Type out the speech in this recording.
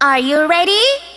Are you ready?